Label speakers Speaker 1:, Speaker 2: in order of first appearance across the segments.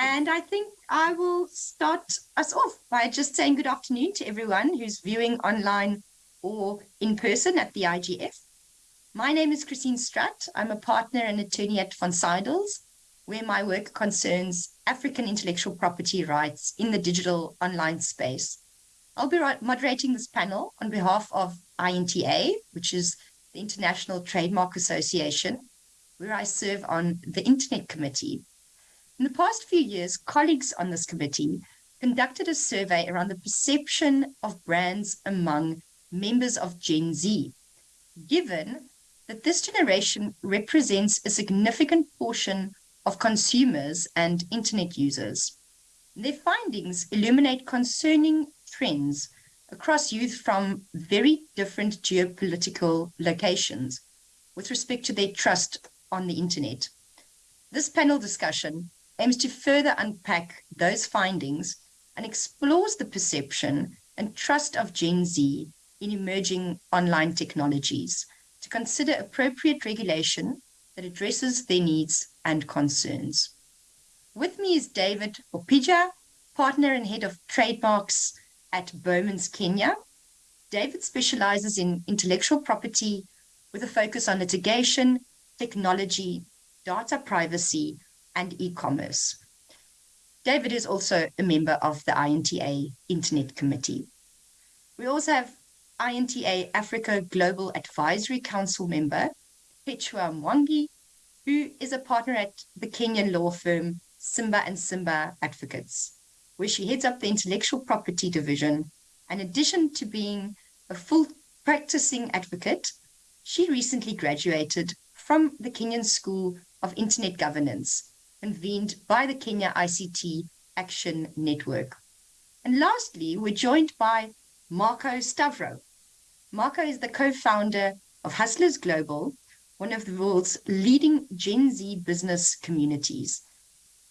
Speaker 1: And I think I will start us off by just saying good afternoon to everyone who's viewing online or in person at the IGF. My name is Christine Strutt. I'm a partner and attorney at Von Seidels, where my work concerns African intellectual property rights in the digital online space. I'll be moderating this panel on behalf of INTA, which is the International Trademark Association, where I serve on the Internet Committee. In the past few years, colleagues on this committee conducted a survey around the perception of brands among members of Gen Z, given that this generation represents a significant portion of consumers and internet users. Their findings illuminate concerning trends across youth from very different geopolitical locations with respect to their trust on the internet. This panel discussion aims to further unpack those findings and explores the perception and trust of Gen Z in emerging online technologies to consider appropriate regulation that addresses their needs and concerns. With me is David Opija, partner and head of trademarks at Bowmans Kenya. David specializes in intellectual property with a focus on litigation, technology, data privacy, and e-commerce. David is also a member of the INTA Internet Committee. We also have INTA Africa Global Advisory Council member, Perpetua Mwangi, who is a partner at the Kenyan law firm Simba and Simba Advocates, where she heads up the intellectual property division. In addition to being a full practicing advocate, she recently graduated from the Kenyan School of Internet Governance convened by the Kenya ICT Action Network. And lastly, we're joined by Marco Stavro. Marco is the co-founder of Hustlers Global, one of the world's leading Gen Z business communities,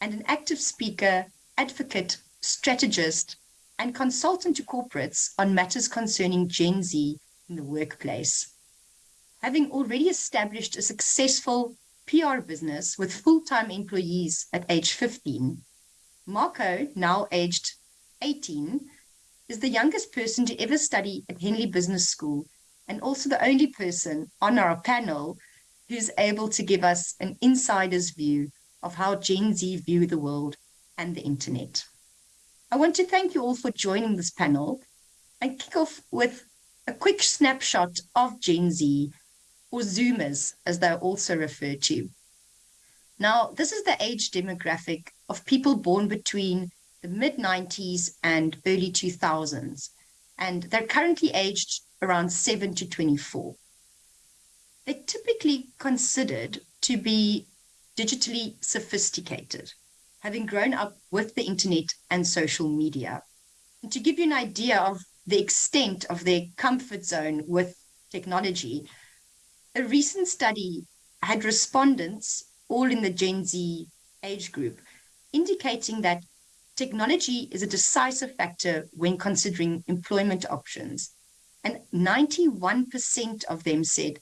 Speaker 1: and an active speaker, advocate, strategist, and consultant to corporates on matters concerning Gen Z in the workplace. Having already established a successful PR business with full-time employees at age 15. Marco, now aged 18, is the youngest person to ever study at Henley Business School and also the only person on our panel who's able to give us an insider's view of how Gen Z view the world and the internet. I want to thank you all for joining this panel and kick off with a quick snapshot of Gen Z or Zoomers, as they're also referred to. Now, this is the age demographic of people born between the mid-90s and early 2000s, and they're currently aged around 7 to 24. They're typically considered to be digitally sophisticated, having grown up with the internet and social media. And to give you an idea of the extent of their comfort zone with technology, a recent study had respondents, all in the Gen Z age group, indicating that technology is a decisive factor when considering employment options. And 91% of them said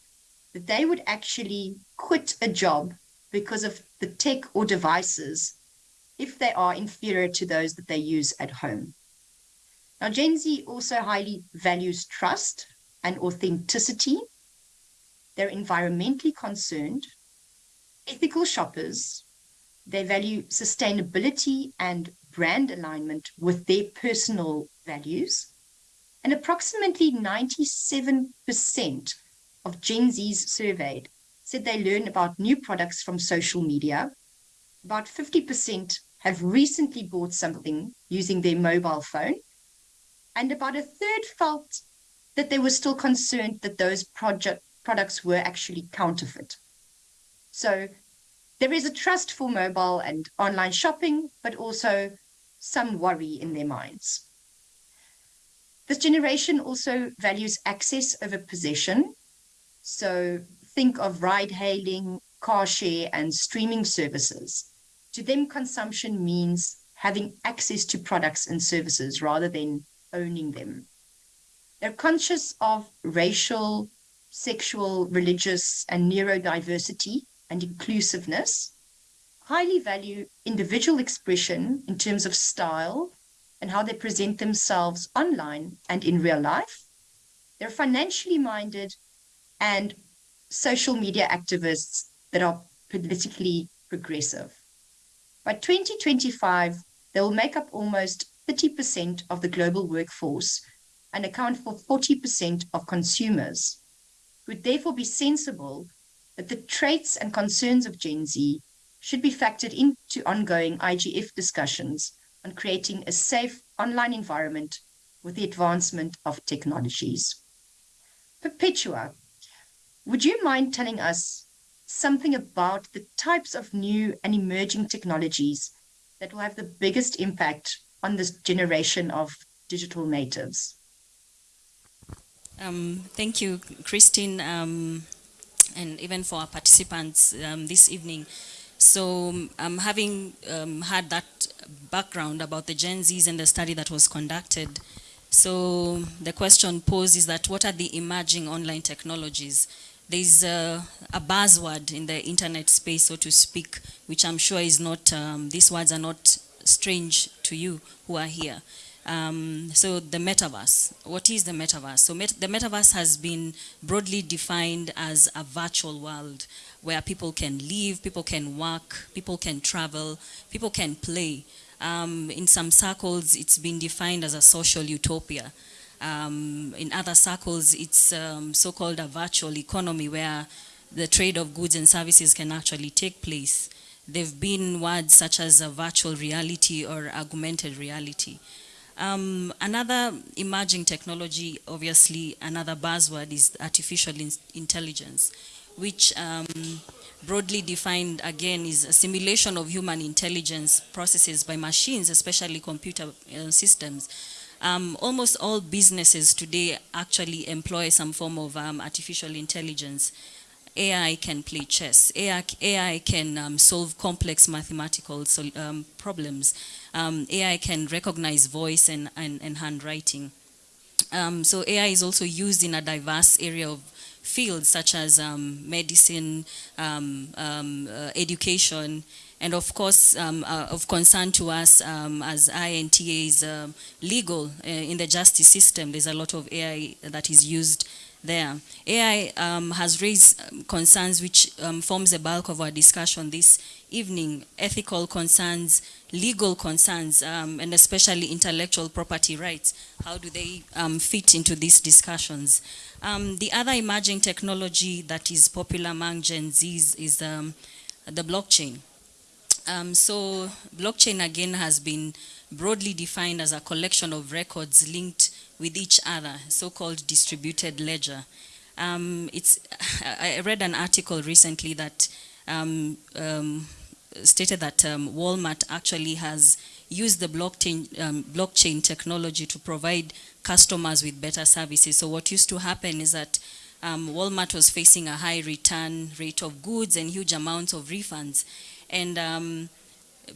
Speaker 1: that they would actually quit a job because of the tech or devices if they are inferior to those that they use at home. Now, Gen Z also highly values trust and authenticity they're environmentally concerned, ethical shoppers, they value sustainability and brand alignment with their personal values. And approximately 97% of Gen Zs surveyed said they learn about new products from social media. About 50% have recently bought something using their mobile phone. And about a third felt that they were still concerned that those project, products were actually counterfeit. So there is a trust for mobile and online shopping, but also some worry in their minds. This generation also values access over possession. So think of ride hailing, car share, and streaming services. To them, consumption means having access to products and services rather than owning them. They're conscious of racial, sexual, religious, and neurodiversity and inclusiveness. highly value individual expression in terms of style and how they present themselves online and in real life. They're financially minded and social media activists that are politically progressive. By 2025, they will make up almost 30% of the global workforce and account for 40% of consumers. Would therefore be sensible that the traits and concerns of Gen Z should be factored into ongoing IGF discussions on creating a safe online environment with the advancement of technologies. Perpetua, would you mind telling us something about the types of new and emerging technologies that will have the biggest impact on this generation of digital natives?
Speaker 2: Um, thank you, Christine, um, and even for our participants um, this evening. So um, having um, had that background about the Gen Zs and the study that was conducted, so the question posed is that what are the emerging online technologies? There's a, a buzzword in the internet space, so to speak, which I'm sure is not, um, these words are not strange to you who are here. Um, so the metaverse, what is the metaverse? So met the metaverse has been broadly defined as a virtual world where people can live, people can work, people can travel, people can play. Um, in some circles, it's been defined as a social utopia. Um, in other circles, it's um, so-called a virtual economy where the trade of goods and services can actually take place. There have been words such as a virtual reality or augmented reality. Um, another emerging technology, obviously another buzzword is artificial in intelligence, which um, broadly defined again is a simulation of human intelligence processes by machines, especially computer uh, systems. Um, almost all businesses today actually employ some form of um, artificial intelligence. AI can play chess. AI, AI can um, solve complex mathematical um, problems. Um, AI can recognize voice and, and, and handwriting. Um, so AI is also used in a diverse area of fields such as um, medicine, um, uh, education, and of course, um, uh, of concern to us um, as INTA is legal uh, in the justice system. There's a lot of AI that is used there. AI um, has raised um, concerns which um, forms the bulk of our discussion this evening, ethical concerns, legal concerns, um, and especially intellectual property rights. How do they um, fit into these discussions? Um, the other emerging technology that is popular among Gen Zs is the blockchain. so blockchain again has been broadly defined as a collection of records linked with each other, so-called distributed ledger. Um, it's, I read an article recently that um, um, stated that um, Walmart actually has used the blockchain, um, blockchain technology to provide customers with better services. So what used to happen is that um, Walmart was facing a high return rate of goods and huge amounts of refunds. And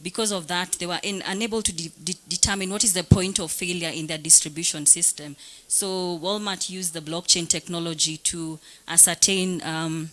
Speaker 2: because of that, they were in, unable to de de determine what is the point of failure in their distribution system. So Walmart used the blockchain technology to ascertain um,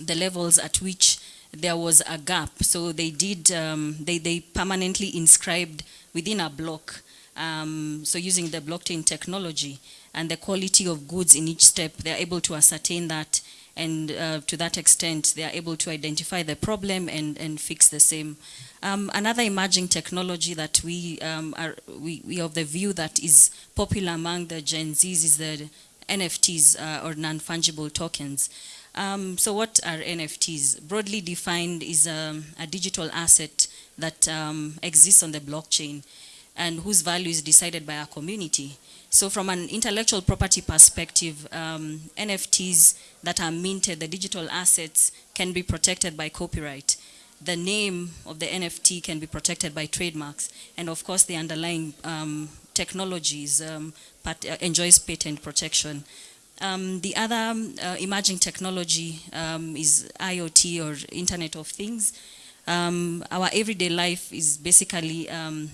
Speaker 2: the levels at which there was a gap. So they did, um, they, they permanently inscribed within a block. Um, so using the blockchain technology and the quality of goods in each step, they're able to ascertain that and uh, to that extent, they are able to identify the problem and, and fix the same. Um, another emerging technology that we, um, are, we, we of the view that is popular among the Gen Zs is the NFTs uh, or non-fungible tokens. Um, so what are NFTs? Broadly defined is um, a digital asset that um, exists on the blockchain and whose value is decided by a community. So from an intellectual property perspective, um, NFTs that are minted, the digital assets, can be protected by copyright. The name of the NFT can be protected by trademarks. And of course, the underlying um, technologies um, uh, enjoys patent protection. Um, the other um, uh, emerging technology um, is IoT or Internet of Things. Um, our everyday life is basically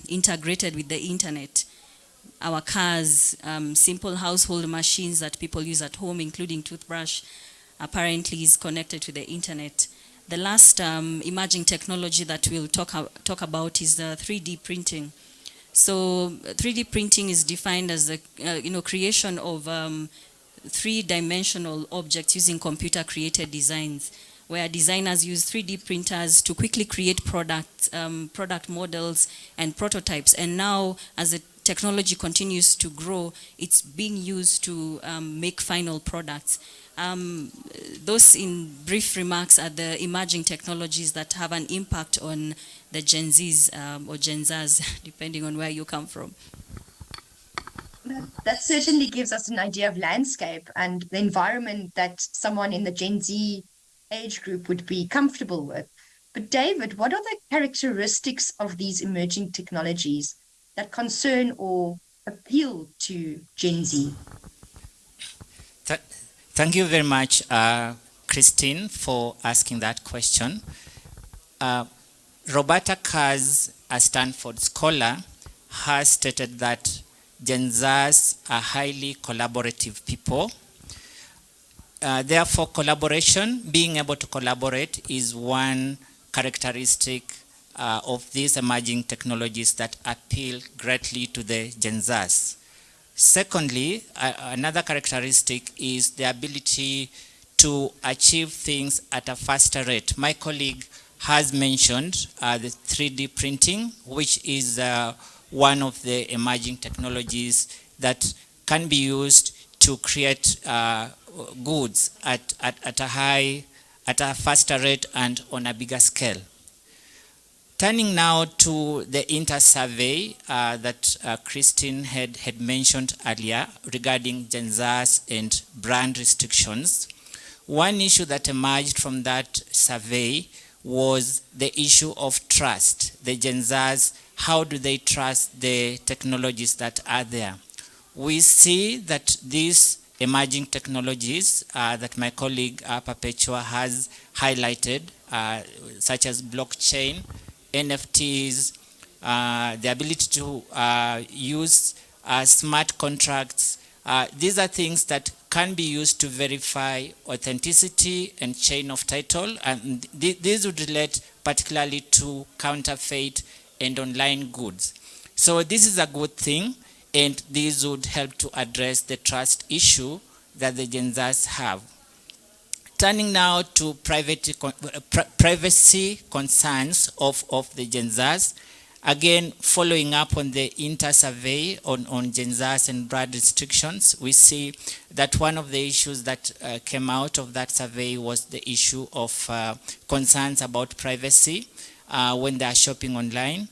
Speaker 2: integrated with the internet our cars, um, simple household machines that people use at home, including toothbrush, apparently is connected to the internet. The last um, emerging technology that we'll talk, talk about is the 3D printing. So 3D printing is defined as the uh, you know, creation of um, three-dimensional objects using computer-created designs where designers use 3D printers to quickly create product, um, product models and prototypes. And now, as the technology continues to grow, it's being used to um, make final products. Um, those in brief remarks are the emerging technologies that have an impact on the Gen Zs um, or Gen Zs, depending on where you come from.
Speaker 1: That certainly gives us an idea of landscape and the environment that someone in the Gen Z age group would be comfortable with. But David, what are the characteristics of these emerging technologies that concern or appeal to Gen Z?
Speaker 3: Th thank you very much, uh, Christine, for asking that question. Uh, Roberta Katz, a Stanford scholar, has stated that Gen Zs are highly collaborative people uh, therefore, collaboration, being able to collaborate is one characteristic uh, of these emerging technologies that appeal greatly to the Gen. Secondly, uh, another characteristic is the ability to achieve things at a faster rate. My colleague has mentioned uh, the 3D printing, which is uh, one of the emerging technologies that can be used to create uh, goods at, at, at a high, at a faster rate and on a bigger scale. Turning now to the INTA survey uh, that uh, Christine had, had mentioned earlier regarding Gen Zs and brand restrictions, one issue that emerged from that survey was the issue of trust. The Gen Zs, how do they trust the technologies that are there? We see that these emerging technologies uh, that my colleague uh, Perpetua has highlighted, uh, such as blockchain, NFTs, the ability to use smart contracts. these are things that can be used to verify authenticity and chain of title. And th these would relate particularly to counterfeit and online goods. So this is a good thing and these would help to address the trust issue that the Gen have. Turning now to uh, privacy concerns of, of the Gen again, following up on the INTA survey on, on Gen and broad restrictions, we see that one of the issues that uh, came out of that survey was the issue of uh, concerns about privacy uh, when they are shopping online.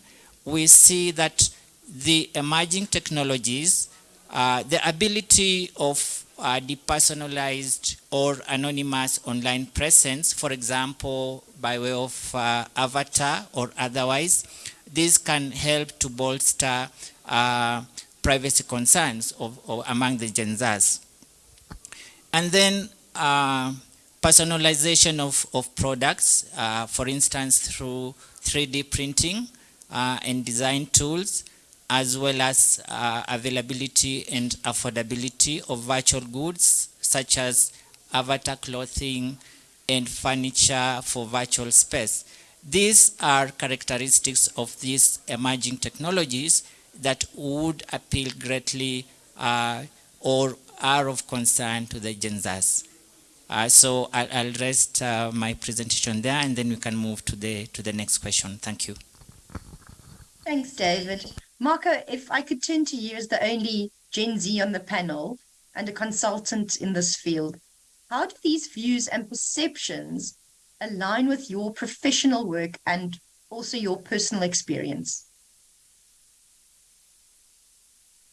Speaker 3: We see that the emerging technologies, uh, the ability of uh, depersonalized or anonymous online presence, for example, by way of uh, avatar or otherwise, this can help to bolster uh, privacy concerns of, of, among the Gen Zs. And then uh, personalization of, of products, uh, for instance, through 3D printing and design tools, as well as uh, availability and affordability of virtual goods such as avatar clothing and furniture for virtual space. These are characteristics of these emerging technologies that would appeal greatly uh, or are of concern to the Gen Zs. Uh, so I'll, I'll rest uh, my presentation there and then we can move to the, to the next question. Thank you.
Speaker 1: Thanks, David. Marco, if I could turn to you as the only Gen Z on the panel and a consultant in this field, how do these views and perceptions align with your professional work and also your personal experience?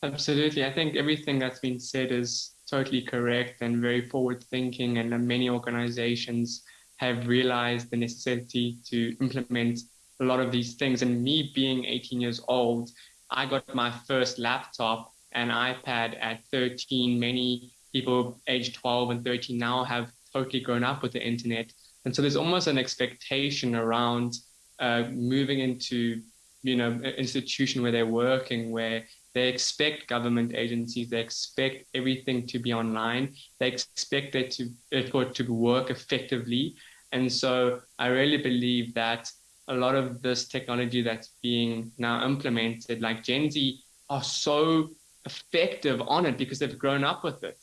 Speaker 4: Absolutely. I think everything that's been said is totally correct and very forward thinking and many organizations have realized the necessity to implement a lot of these things and me being 18 years old I got my first laptop and iPad at 13. Many people aged 12 and 13 now have totally grown up with the internet. And so there's almost an expectation around uh, moving into, you know, an institution where they're working, where they expect government agencies, they expect everything to be online, they expect it to, it to work effectively. And so I really believe that a lot of this technology that's being now implemented, like Gen Z, are so effective on it because they've grown up with it.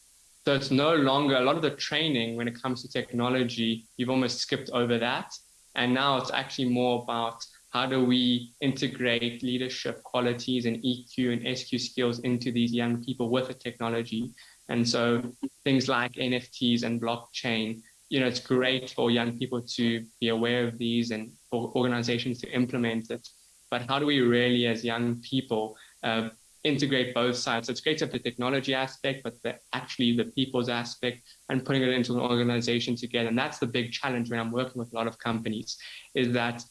Speaker 4: So it's no longer a lot of the training when it comes to technology, you've almost skipped over that. And now it's actually more about how do we integrate leadership qualities and EQ and SQ skills into these young people with the technology. And so things like NFTs and blockchain, you know, it's great for young people to be aware of these and for organizations to implement it. But how do we really, as young people, uh, integrate both sides? So it's great to have the technology aspect, but the, actually the people's aspect and putting it into an organization together. And that's the big challenge when I'm working with a lot of companies is that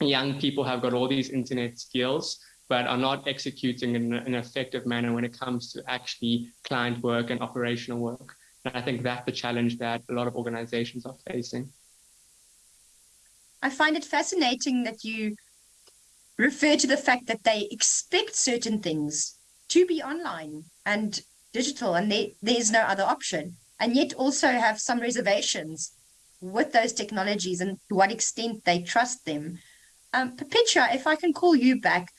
Speaker 4: young people have got all these internet skills, but are not executing in an effective manner when it comes to actually client work and operational work. And I think that's the challenge that a lot of organizations are facing.
Speaker 1: I find it fascinating that you refer to the fact that they expect certain things to be online and digital, and they, there's no other option, and yet also have some reservations with those technologies and to what extent they trust them. Um, Perpetua, if I can call you back,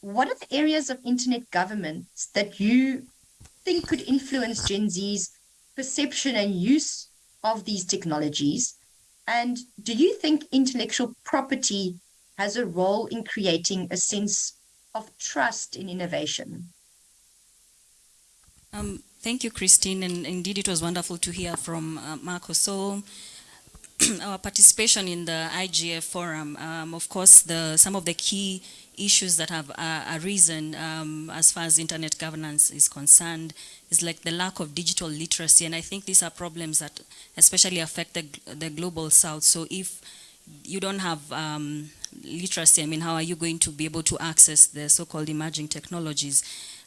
Speaker 1: what are the areas of internet governance that you think could influence Gen Z's perception and use of these technologies? And do you think intellectual property has a role in creating a sense of trust in innovation?
Speaker 2: Um, thank you, Christine. And indeed, it was wonderful to hear from uh, Marco. So our participation in the IGF forum, um, of course, the, some of the key issues that have uh, arisen um, as far as internet governance is concerned is like the lack of digital literacy. And I think these are problems that especially affect the, the global south. So if you don't have um, literacy, I mean, how are you going to be able to access the so-called emerging technologies?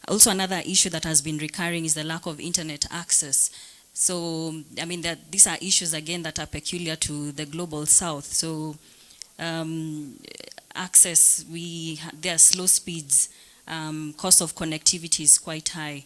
Speaker 2: Also, another issue that has been recurring is the lack of internet access. So, I mean, that these are issues, again, that are peculiar to the global south. So, um, access, we there are slow speeds, um, cost of connectivity is quite high.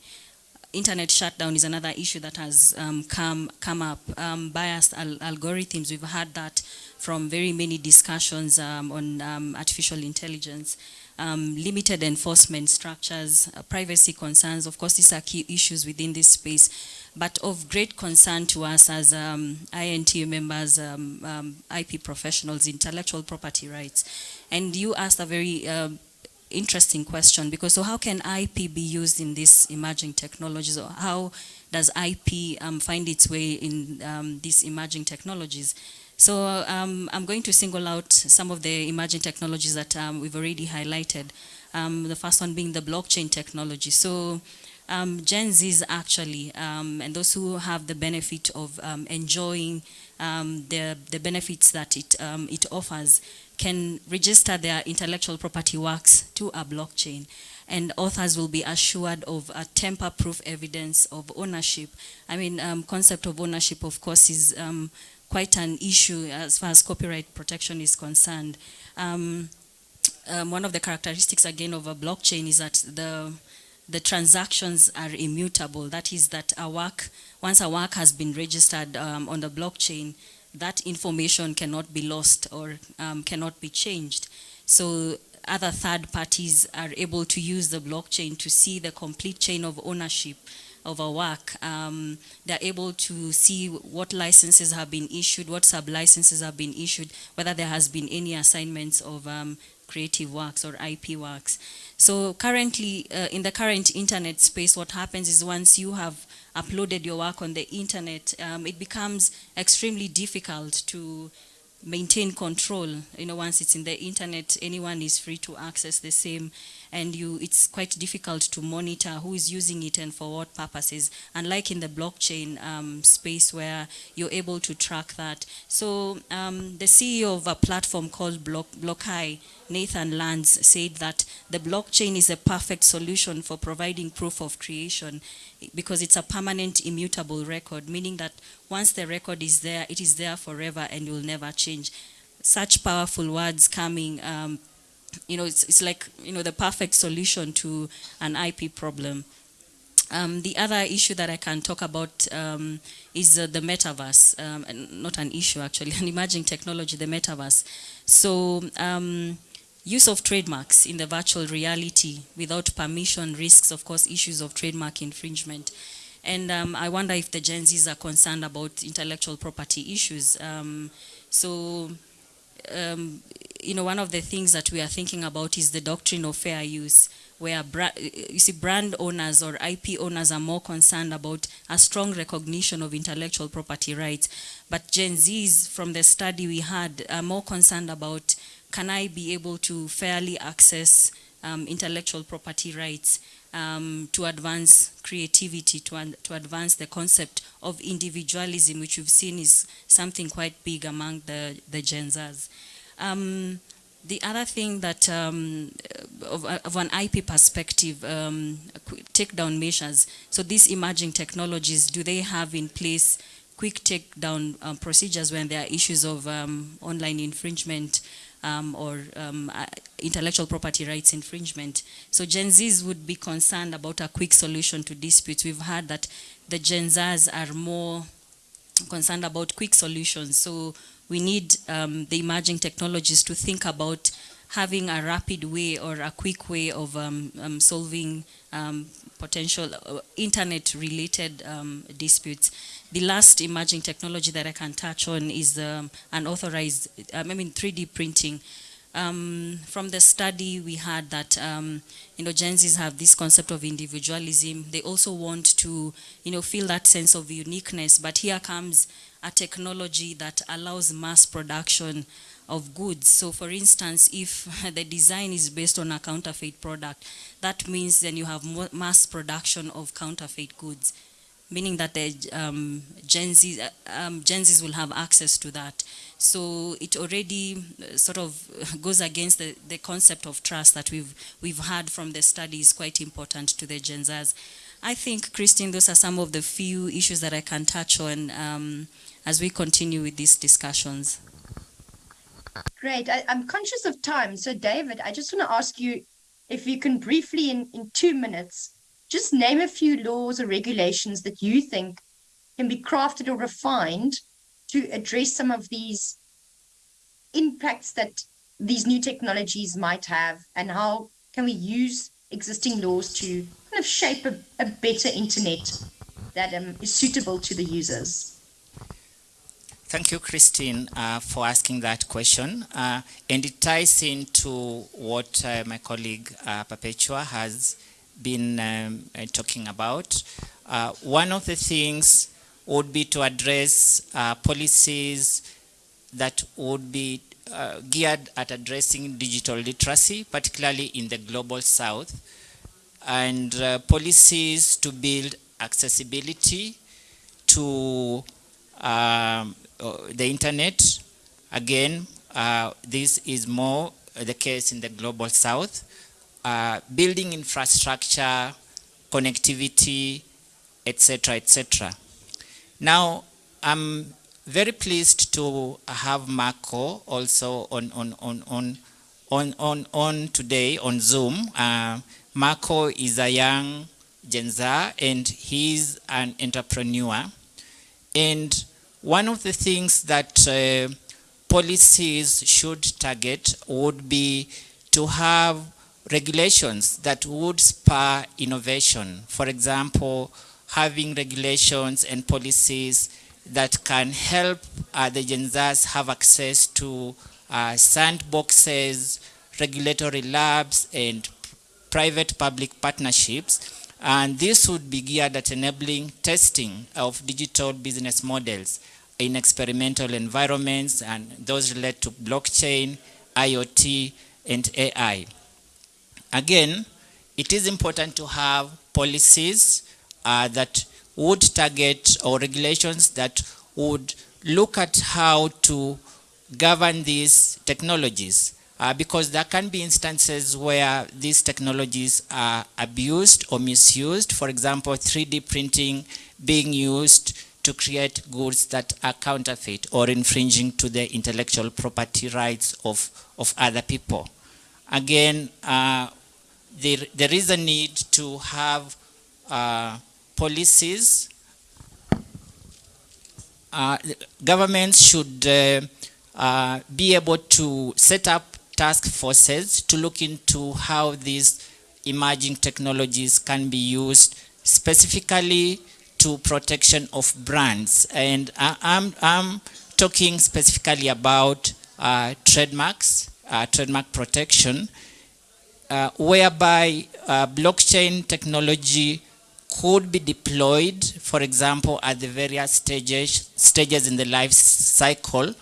Speaker 2: Internet shutdown is another issue that has um, come come up. Um, biased al algorithms, we've had that from very many discussions um, on um, artificial intelligence. Um, limited enforcement structures, uh, privacy concerns, of course these are key issues within this space, but of great concern to us as um, INTA members, um, um, IP professionals, intellectual property rights. And you asked a very uh, interesting question because so how can IP be used in these emerging technologies or how does IP um, find its way in um, these emerging technologies? So um, I'm going to single out some of the emerging technologies that um, we've already highlighted. Um, the first one being the blockchain technology. So um, Gen Zs actually, um, and those who have the benefit of um, enjoying the, the benefits that it, it offers, can register their intellectual property works to a blockchain and authors will be assured of a tamper-proof evidence of ownership. I mean, um, concept of ownership, of course, is um, quite an issue as far as copyright protection is concerned. Um, um, one of the characteristics again of a blockchain is that the the transactions are immutable. That is that a work, once a work has been registered um, on the blockchain, that information cannot be lost or um, cannot be changed. So other third parties are able to use the blockchain to see the complete chain of ownership of a work, um, they're able to see what licenses have been issued, what sub-licenses have been issued, whether there has been any assignments of um, creative works or IP works. So currently, uh, in the current internet space, what happens is once you have uploaded your work on the internet, um, it becomes extremely difficult to maintain control. You know, once it's in the internet, anyone is free to access the same and you, it's quite difficult to monitor who is using it and for what purposes, unlike in the blockchain um, space where you're able to track that. So um, the CEO of a platform called Block, Blockai, Nathan Lands, said that the blockchain is a perfect solution for providing proof of creation because it's a permanent immutable record, meaning that once the record is there, it is there forever and will never change. Such powerful words coming um, you know, it's, it's like, you know, the perfect solution to an IP problem. Um, the other issue that I can talk about um, is uh, the metaverse, um, not an issue actually, an emerging technology, the metaverse. So um, use of trademarks in the virtual reality without permission risks, of course, issues of trademark infringement. And um, I wonder if the Gen Zs are concerned about intellectual property issues. Um, so, you know, one of the things that we are thinking about is the doctrine of fair use, where you see brand owners or IP owners are more concerned about a strong recognition of intellectual property rights. But Gen Zs, from the study we had, are more concerned about can I be able to fairly access um, intellectual property rights um, to advance creativity, to, to advance the concept of individualism, which we've seen is something quite big among the, the Gen Zs. Um, the other thing that, um, of, of, an IP perspective, um, takedown measures. So these emerging technologies, do they have in place quick takedown um, procedures when there are issues of um, online infringement um, or um, uh, intellectual property rights infringement. So Gen Zs would be concerned about a quick solution to disputes. We've heard that the Gen Zs are more concerned about quick solutions. So we need um, the emerging technologies to think about having a rapid way or a quick way of um, um, solving um, potential uh, internet-related um, disputes. The last emerging technology that I can touch on is unauthorized, um, I mean 3D printing. Um, from the study we had that um, you know Gen have this concept of individualism. They also want to you know feel that sense of uniqueness. But here comes a technology that allows mass production of goods. So for instance, if the design is based on a counterfeit product, that means then you have mass production of counterfeit goods meaning that the um, Gen, Z, um, Gen Zs will have access to that. So it already uh, sort of goes against the, the concept of trust that we've, we've had from the studies quite important to the Gen Zs. I think, Christine, those are some of the few issues that I can touch on um, as we continue with these discussions.
Speaker 1: Great. I, am conscious of time. So, David, I just want to ask you if you can briefly, in, in two minutes, just name a few laws or regulations that you think can be crafted or refined to address some of these impacts that these new technologies might have and how can we use existing laws to kind of shape a, a better internet that um, is suitable to the users?
Speaker 3: Thank you, Christine, uh, for asking that question. Uh, and it ties into what uh, my colleague uh, Perpetua has been um, uh, talking about. Uh, one of the things would be to address uh, policies that would be uh, geared at addressing digital literacy, particularly in the global south, and uh, policies to build accessibility to um, uh, the internet. Again, this is more the case in the global south uh, building infrastructure, connectivity, etc., etc. Now, I'm very pleased to have Marco also on, on, on, on, on, on, on today on Zoom. Uh, Marco is a young Gen and he's an entrepreneur. And one of the things that uh, policies should target would be to have regulations that would spur innovation. For example, having regulations and policies that can help uh, the Gen have access to uh, sandboxes, regulatory labs, and private public partnerships. And this would be geared at enabling testing of digital business models in experimental environments, and those relate to blockchain, IoT, and AI. Again, it is important to have policies uh, that would target or regulations that would look at how to govern these technologies uh, because there can be instances where these technologies are abused or misused. For example, 3D printing being used to create goods that are counterfeit or infringing to the intellectual property rights of, of other people. Again, uh, there, there is a need to have uh, policies. Uh, governments should uh, uh, be able to set up task forces to look into how these emerging technologies can be used specifically to protection of brands. And I, I'm, I'm talking specifically about uh, trademarks, trademark protection, uh, whereby uh, blockchain technology could be deployed, for example, at the various stages, stages in the life cycle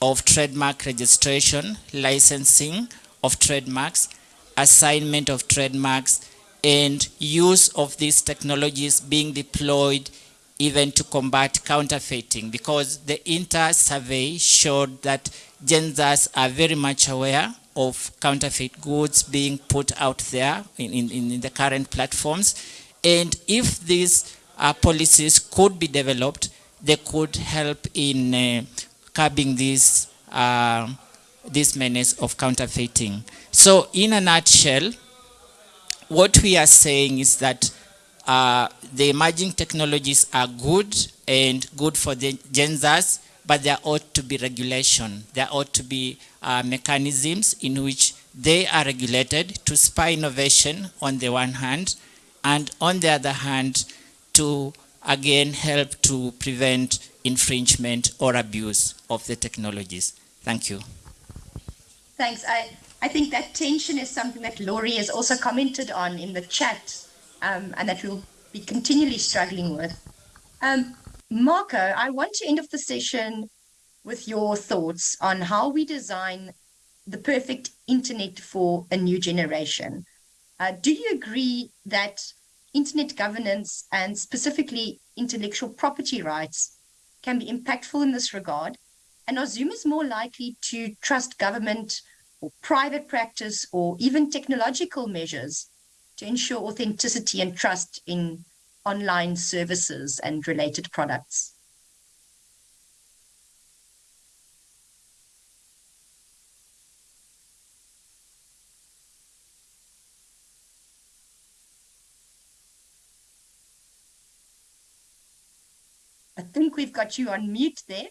Speaker 3: of trademark registration, licensing of trademarks, assignment of trademarks, and use of these technologies being deployed even to combat counterfeiting. Because the INTA survey showed that Gen Zs are very much aware of counterfeit goods being put out there in, in, in the current platforms. And if these uh, policies could be developed, they could help in uh, curbing this, uh, this menace of counterfeiting. So in a nutshell, what we are saying is that uh, the emerging technologies are good and good for the Gen but there ought to be regulation. There ought to be uh, mechanisms in which they are regulated to spur innovation on the one hand, and on the other hand, to again help to prevent infringement or abuse of the technologies. Thank you.
Speaker 1: Thanks. I, I think that tension is something that Laurie has also commented on in the chat um, and that we'll be continually struggling with. Um, Marco, I want to end off the session with your thoughts on how we design the perfect internet for a new generation. Uh, do you agree that internet governance and specifically intellectual property rights can be impactful in this regard? And are Zoomers more likely to trust government or private practice or even technological measures to ensure authenticity and trust in online services and related products? I think we've got you on mute there.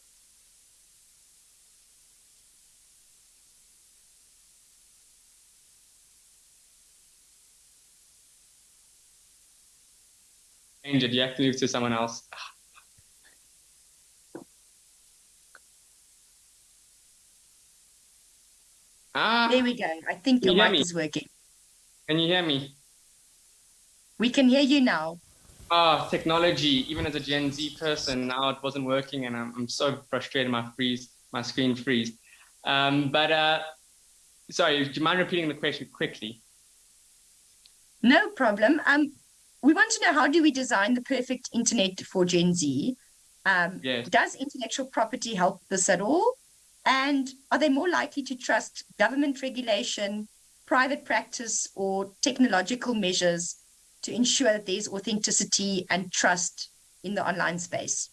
Speaker 4: Change it. You have to move to someone else.
Speaker 1: Ah. There we go. I think your mic me? is working.
Speaker 4: Can you hear me?
Speaker 1: We can hear you now.
Speaker 4: Ah, oh, technology. Even as a Gen Z person, now it wasn't working, and I'm, I'm so frustrated. My freeze, my screen freeze. Um, but uh, sorry, do you mind repeating the question quickly?
Speaker 1: No problem. Um, we want to know how do we design the perfect internet for Gen Z? Um, yes. Does intellectual property help this at all? And are they more likely to trust government regulation, private practice, or technological measures to ensure that there's authenticity and trust in the online space?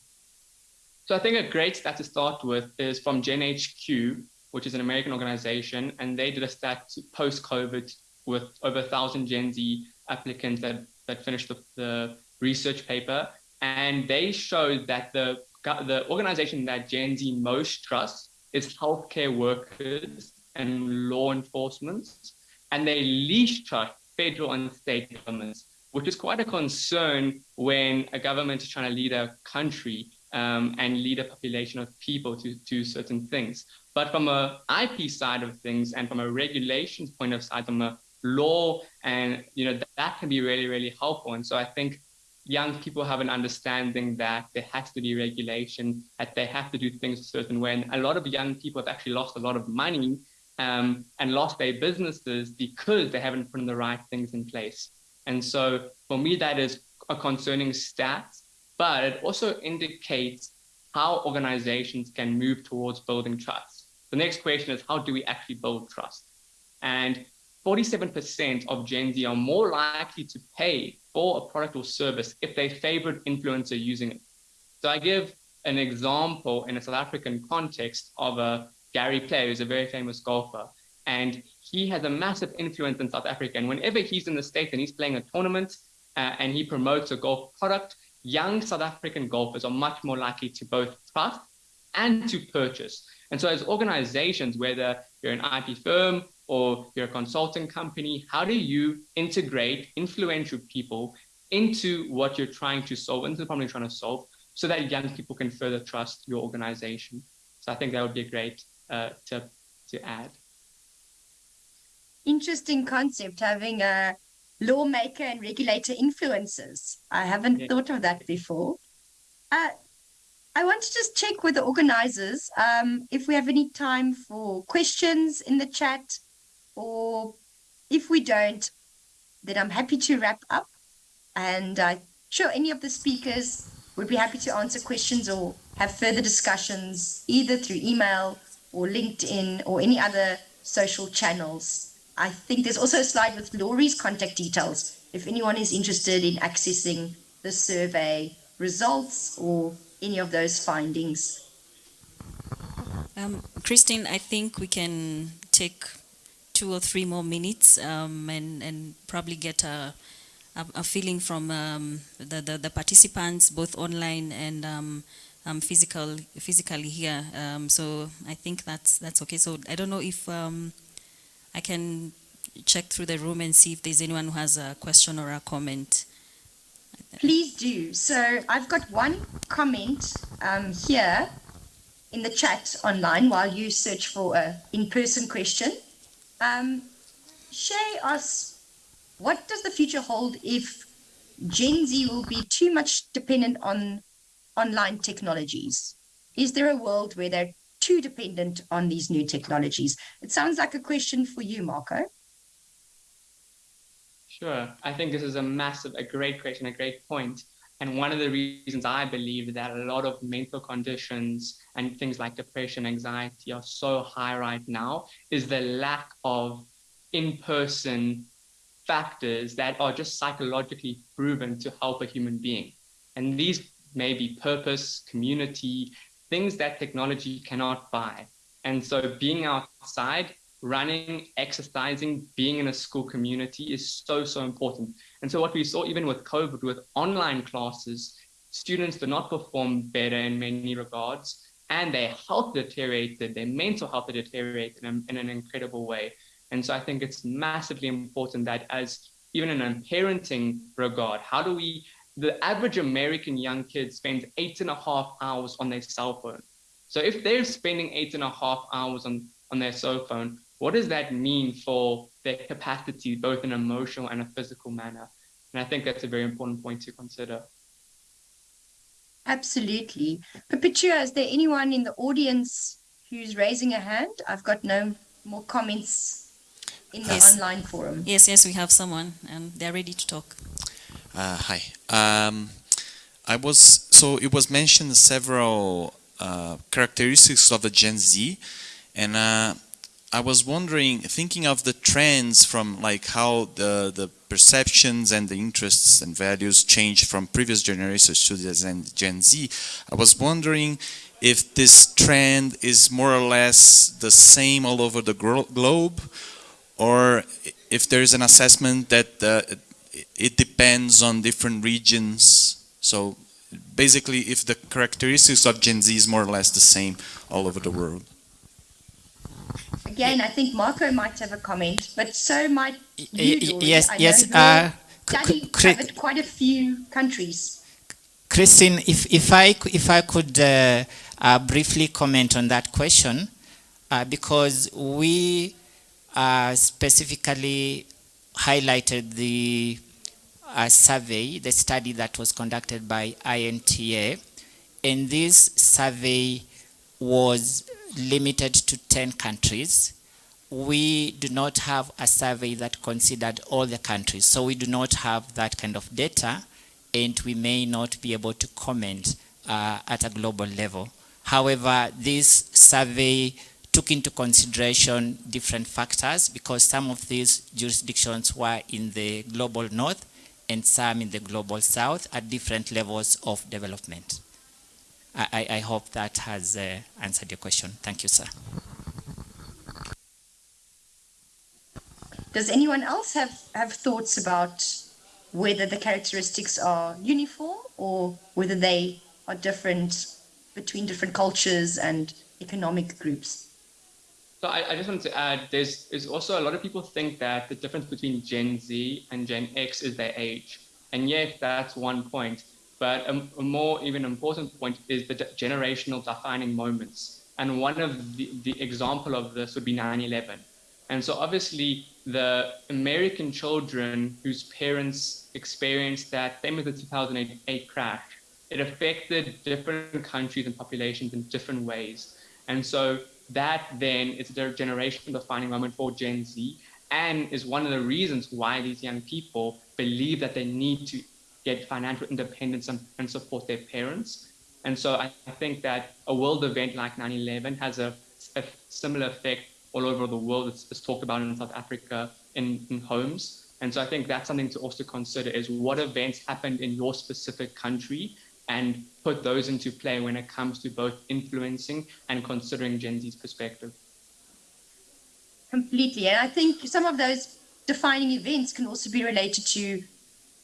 Speaker 4: So I think a great stat to start with is from GenHQ, which is an American organization, and they did a stat post-COVID with over a thousand Gen Z applicants that that finished the, the research paper, and they showed that the the organization that Gen Z most trusts is healthcare workers and law enforcement, and they least trust federal and state governments, which is quite a concern when a government is trying to lead a country um, and lead a population of people to do certain things. But from a IP side of things and from a regulations point of side, from a law and you know that, that can be really really helpful. And so i think young people have an understanding that there has to be regulation that they have to do things a certain way. And a lot of young people have actually lost a lot of money um, and lost their businesses because they haven't put in the right things in place. And so for me that is a concerning stat but it also indicates how organizations can move towards building trust. The next question is how do we actually build trust? And 47% of Gen Z are more likely to pay for a product or service if they favorite influencer using it. So I give an example in a South African context of a Gary Player, who's a very famous golfer. And he has a massive influence in South Africa. And whenever he's in the States and he's playing a tournament, uh, and he promotes a golf product, young South African golfers are much more likely to both trust and to purchase. And so as organizations, whether you're an IP firm or you're a consulting company, how do you integrate influential people into what you're trying to solve, into the problem you're trying to solve, so that young people can further trust your organization? So I think that would be a great uh, tip to add.
Speaker 1: Interesting concept, having a lawmaker and regulator influences. I haven't yeah. thought of that before. Uh, I want to just check with the organizers um, if we have any time for questions in the chat, or if we don't, then I'm happy to wrap up. And I'm sure any of the speakers would be happy to answer questions or have further discussions either through email or LinkedIn or any other social channels. I think there's also a slide with Lori's contact details if anyone is interested in accessing the survey results or any of those findings?
Speaker 2: Um, Christine, I think we can take two or three more minutes um, and, and probably get a, a, a feeling from um, the, the, the, participants, both online and um, um, physical, physically here. Um, so I think that's, that's okay. So I don't know if I can check through the room and see if there's anyone who has a question or a comment.
Speaker 1: Please do. So I've got one comment um, here in the chat online while you search for a in-person question. Um, Shay asks, what does the future hold if Gen Z will be too much dependent on online technologies? Is there a world where they're too dependent on these new technologies? It sounds like a question for you, Marco.
Speaker 4: Sure. I think this is a massive, a great question, a great point. And one of the reasons I believe that a lot of mental conditions and things like depression, anxiety are so high right now is the lack of in-person factors that are just psychologically proven to help a human being. And these may be purpose, community, things that technology cannot buy. And so being outside running, exercising, being in a school community is so, so important. And so what we saw even with COVID, with online classes, students did not perform better in many regards, and their health deteriorated, their mental health deteriorated in, in an incredible way. And so I think it's massively important that as even in a parenting regard, how do we, the average American young kid spends eight and a half hours on their cell phone. So if they're spending eight and a half hours on, on their cell phone, what does that mean for their capacity, both in emotional and a physical manner? And I think that's a very important point to consider.
Speaker 1: Absolutely. Perpetua, is there anyone in the audience who's raising a hand? I've got no more comments in the yes. online forum.
Speaker 2: Yes, yes, we have someone and they're ready to talk.
Speaker 5: Uh, hi. Um, I was, so it was mentioned several uh, characteristics of the Gen Z and uh, I was wondering, thinking of the trends from like how the, the perceptions and the interests and values change from previous generations to the Gen Z, I was wondering if this trend is more or less the same all over the globe or if there's an assessment that uh, it depends on different regions. So basically if the characteristics of Gen Z is more or less the same all over the world.
Speaker 1: Again, I think Marco might have a comment, but so might you,
Speaker 3: Yes,
Speaker 1: I
Speaker 3: yes. Uh,
Speaker 1: study covered quite a few countries.
Speaker 3: Christine, if, if, I, if I could uh, uh, briefly comment on that question, uh, because we uh, specifically highlighted the uh, survey, the study that was conducted by INTA, and this survey was limited to 10 countries. We do not have a survey that considered all the countries, so we do not have that kind of data, and we may not be able to comment uh, at a global level. However, this survey took into consideration different factors because some of these jurisdictions were in the global north and some in the global south at different levels of development. I, I hope that has uh, answered your question. Thank you, sir.
Speaker 1: Does anyone else have, have thoughts about whether the characteristics are uniform or whether they are different between different cultures and economic groups.
Speaker 4: So I, I just wanted to add, there's, there's also a lot of people think that the difference between Gen Z and Gen X is their age. And yes, that's one point. But a, a more even important point is the generational defining moments. And one of the, the example of this would be 9-11. And so obviously the American children whose parents experienced that, same as the 2008 crash, it affected different countries and populations in different ways. And so that then is a generation defining moment for Gen Z and is one of the reasons why these young people believe that they need to get financial independence and, and support their parents. And so I, I think that a world event like 9-11 has a, a, similar effect all over the world. It's, it's talked about in South Africa in, in homes. And so I think that's something to also consider is what events happened in your specific country and put those into play when it comes to both influencing and considering Gen Z's perspective.
Speaker 1: Completely. And I think some of those defining events can also be related to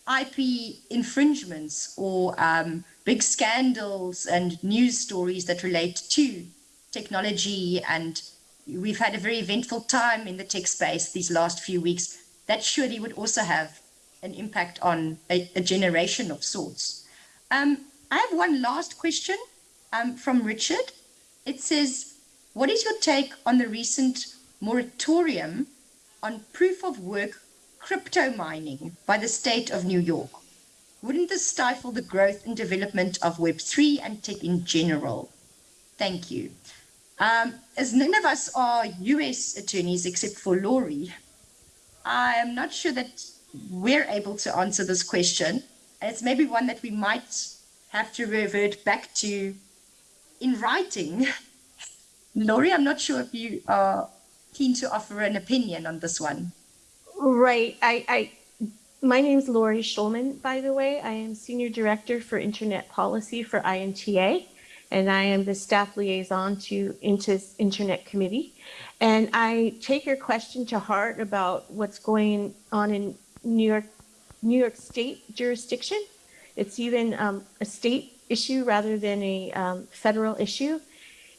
Speaker 1: IP infringements or um, big scandals and news stories that relate to technology. And we've had a very eventful time in the tech space these last few weeks. That surely would also have an impact on a, a generation of sorts. Um, I have one last question um, from Richard. It says, what is your take on the recent moratorium on proof of work crypto mining by the state of New York? Wouldn't this stifle the growth and development of Web3 and tech in general? Thank you. Um, as none of us are US attorneys except for Lori, I am not sure that we're able to answer this question. It's maybe one that we might have to revert back to in writing. Lori, I'm not sure if you are keen to offer an opinion on this one.
Speaker 6: Right. I, I my name is Lori Schulman, by the way. I am Senior Director for Internet Policy for INTA, and I am the staff liaison to INTA's Internet Committee. And I take your question to heart about what's going on in New York, New York State jurisdiction. It's even um, a state issue rather than a um, federal issue.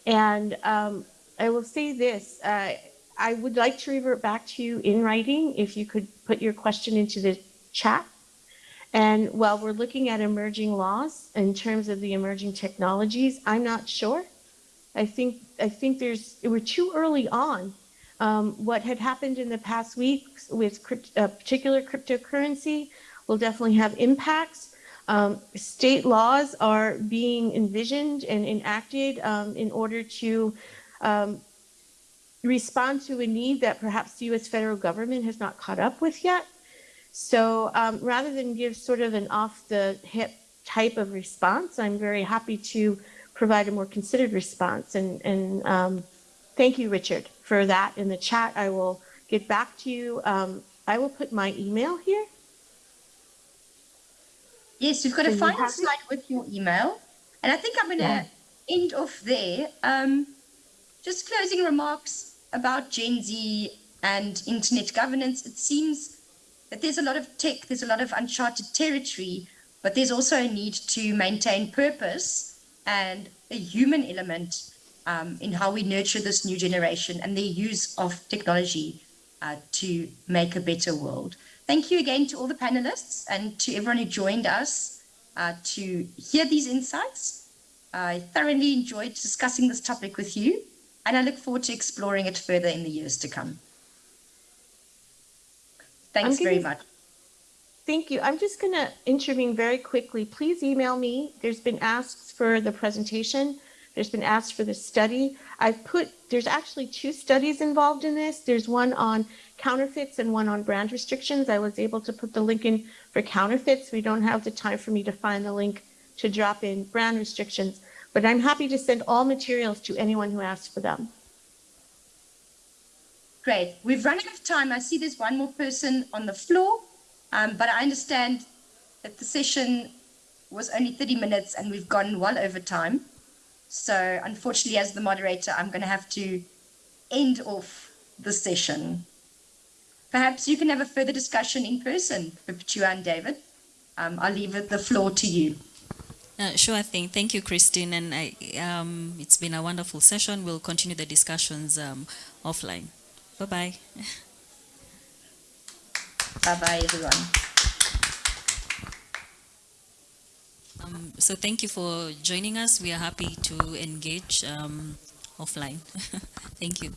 Speaker 6: And um, I will say this, uh, I would like to revert back to you in writing if you could put your question into the chat. And while we're looking at emerging laws in terms of the emerging technologies, I'm not sure. I think I think there's we're too early on. Um, what had happened in the past weeks with crypt, uh, particular cryptocurrency will definitely have impacts. Um, state laws are being envisioned and enacted um, in order to um, respond to a need that perhaps the US federal government has not caught up with yet. So um, rather than give sort of an off the hip type of response, I'm very happy to provide a more considered response. And, and um, thank you, Richard, for that in the chat. I will get back to you. Um, I will put my email here.
Speaker 1: Yes, you've got a final slide with your email. And I think I'm going to yeah. end off there. Um, just closing remarks about Gen Z and internet governance. It seems that there's a lot of tech, there's a lot of uncharted territory, but there's also a need to maintain purpose and a human element um, in how we nurture this new generation and their use of technology uh, to make a better world. Thank you again to all the panelists and to everyone who joined us uh, to hear these insights. I thoroughly enjoyed discussing this topic with you, and I look forward to exploring it further in the years to come. Thanks very much.
Speaker 6: Thank you. I'm just going to intervene very quickly. Please email me. There's been asks for the presentation. There's been asked for the study. I've put, there's actually two studies involved in this. There's one on counterfeits and one on brand restrictions. I was able to put the link in for counterfeits. We don't have the time for me to find the link to drop in brand restrictions, but I'm happy to send all materials to anyone who asks for them.
Speaker 1: Great. We've run out of time. I see there's one more person on the floor, um, but I understand that the session was only 30 minutes and we've gone well over time. So unfortunately, as the moderator, I'm going to have to end off the session. perhaps you can have a further discussion in person, Perpetua and David. Um, I'll leave the floor to you.
Speaker 2: Uh, sure thing. Thank you, Christine. And I, um, it's been a wonderful session. We'll continue the discussions um, offline. Bye bye.
Speaker 1: Bye-bye, everyone.
Speaker 2: Um, so thank you for joining us. We are happy to engage um, offline. thank you.